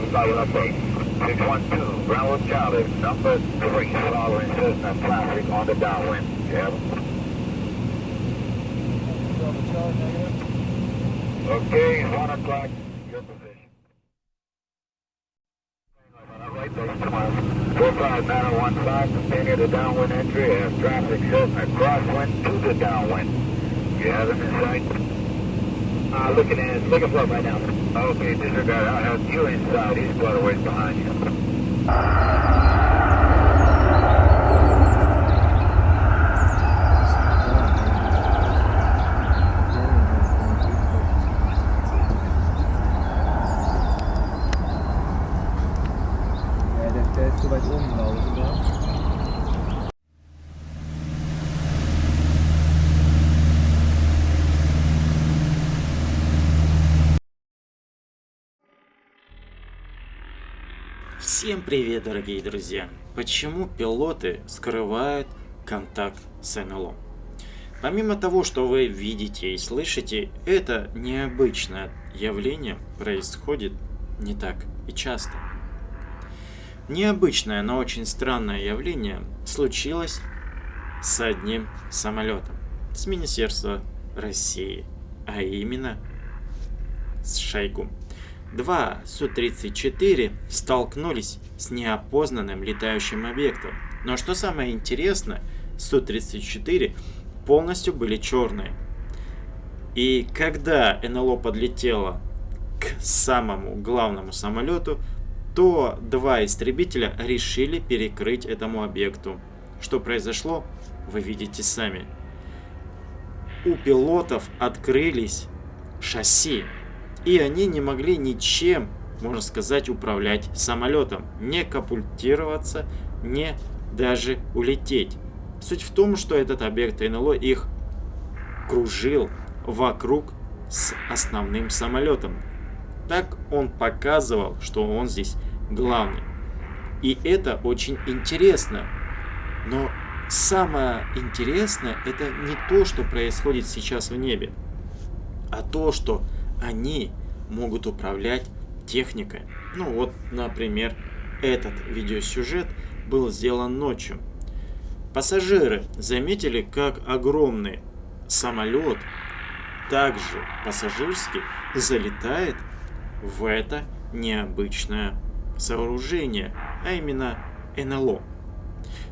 5, silent update. 612, Bravo Charlie, number 3, following Cessna traffic on the downwind. Yep. Okay, 1 o'clock, your position. Right base tomorrow. 45915, continue the downwind entry as traffic Cessna crosswind to the downwind. You have him in sight? Uh, looking at, looking for him right now. Okay, disregard. I'll have you inside. He's quite a ways behind you. Всем привет, дорогие друзья! Почему пилоты скрывают контакт с НЛО? Помимо того, что вы видите и слышите, это необычное явление происходит не так и часто. Необычное, но очень странное явление случилось с одним самолетом с Министерства России, а именно с Шойгу. Два Су-34 столкнулись с неопознанным летающим объектом. Но что самое интересное, Су-34 полностью были черные. И когда НЛО подлетело к самому главному самолету, то два истребителя решили перекрыть этому объекту. Что произошло, вы видите сами. У пилотов открылись шасси, и они не могли ничем, можно сказать, управлять самолетом, не капультироваться, не даже улететь. Суть в том, что этот объект НЛО их кружил вокруг с основным самолетом. Так он показывал, что он здесь главный. И это очень интересно. Но самое интересное это не то, что происходит сейчас в небе, а то, что они могут управлять техникой. Ну вот, например, этот видеосюжет был сделан ночью. Пассажиры заметили, как огромный самолет, также пассажирский, залетает в это необычное сооружение, а именно НЛО.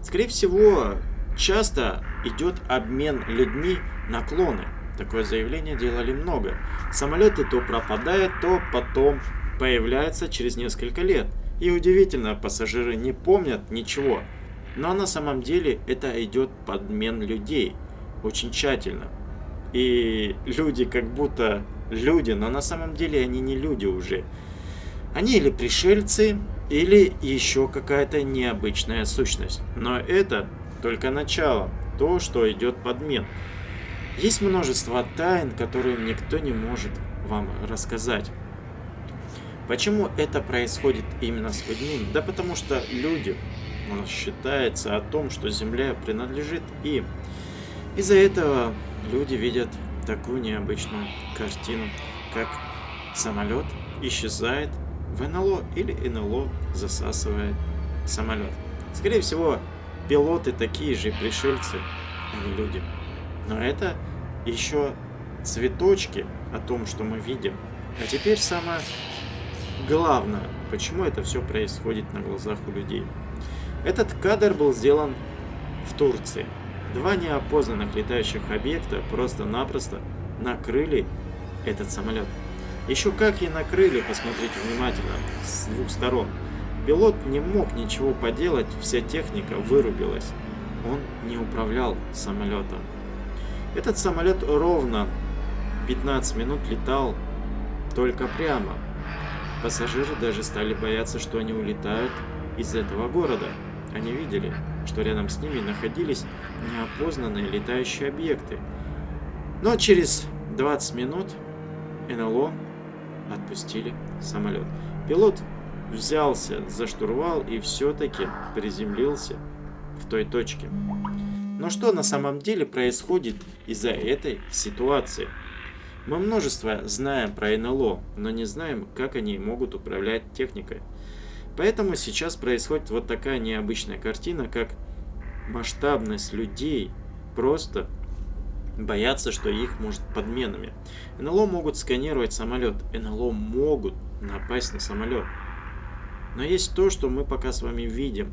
Скорее всего, часто идет обмен людьми на клоны. Такое заявление делали много. Самолеты то пропадают, то потом появляются через несколько лет. И удивительно, пассажиры не помнят ничего. Но на самом деле это идет подмен людей. Очень тщательно. И люди как будто люди, но на самом деле они не люди уже. Они или пришельцы, или еще какая-то необычная сущность. Но это только начало, то, что идет подмен. Есть множество тайн, которые никто не может вам рассказать. Почему это происходит именно с людьми? Да потому что люди, считается о том, что Земля принадлежит им. Из-за этого люди видят такую необычную картину, как самолет исчезает в НЛО или НЛО засасывает самолет. Скорее всего, пилоты такие же пришельцы, а не люди. Но это еще цветочки о том, что мы видим. А теперь самое главное, почему это все происходит на глазах у людей. Этот кадр был сделан в Турции. Два неопознанных летающих объекта просто-напросто накрыли этот самолет. Еще как и накрыли, посмотрите внимательно, с двух сторон. Пилот не мог ничего поделать, вся техника вырубилась. Он не управлял самолетом. Этот самолет ровно 15 минут летал только прямо. Пассажиры даже стали бояться, что они улетают из этого города. Они видели, что рядом с ними находились неопознанные летающие объекты. Но через 20 минут НЛО отпустили самолет. Пилот взялся за штурвал и все-таки приземлился в той точке. Но что на самом деле происходит из-за этой ситуации? Мы множество знаем про НЛО, но не знаем, как они могут управлять техникой. Поэтому сейчас происходит вот такая необычная картина, как масштабность людей просто боятся, что их может подменами. НЛО могут сканировать самолет, НЛО могут напасть на самолет. Но есть то, что мы пока с вами видим.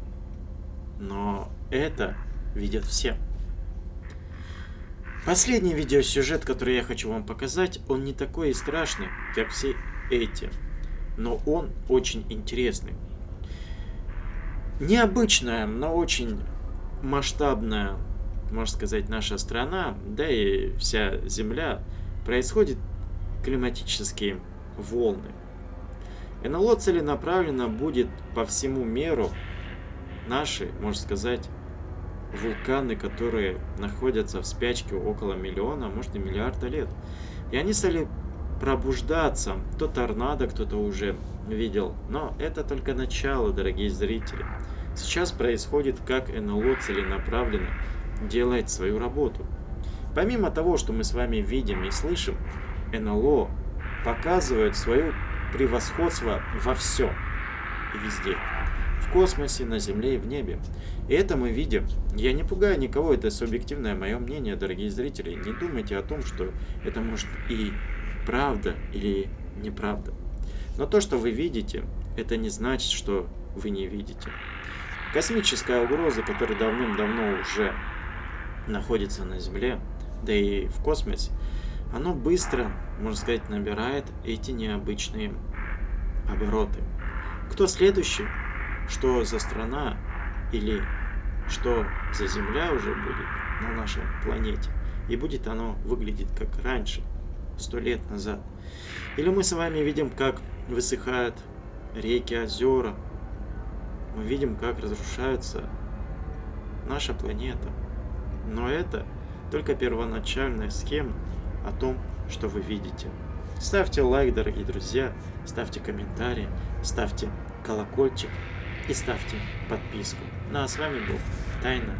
Но это видят все. Последний видеосюжет, который я хочу вам показать, он не такой и страшный, как все эти. Но он очень интересный. Необычная, но очень масштабная, можно сказать, наша страна, да и вся Земля, происходят климатические волны. НЛО целенаправленно будет по всему миру наши, можно сказать, вулканы, которые находятся в спячке около миллиона, а может и миллиарда лет. И они стали пробуждаться. То торнадо кто-то уже видел. Но это только начало, дорогие зрители. Сейчас происходит, как НЛО целенаправленно делает свою работу. Помимо того, что мы с вами видим и слышим, НЛО показывает свое превосходство во всем и везде. В космосе, на Земле и в небе. И это мы видим. Я не пугаю никого, это субъективное мое мнение, дорогие зрители. Не думайте о том, что это может и правда или неправда. Но то, что вы видите, это не значит, что вы не видите. Космическая угроза, которая давным-давно уже находится на Земле, да и в космосе, оно быстро, можно сказать, набирает эти необычные обороты. Кто следующий? Что за страна или что за Земля уже будет на нашей планете? И будет оно выглядеть как раньше, сто лет назад. Или мы с вами видим, как высыхают реки, озера. Мы видим, как разрушается наша планета. Но это только первоначальная схема о том, что вы видите. Ставьте лайк, дорогие друзья, ставьте комментарии, ставьте колокольчик и ставьте подписку. Ну а с вами был Тайна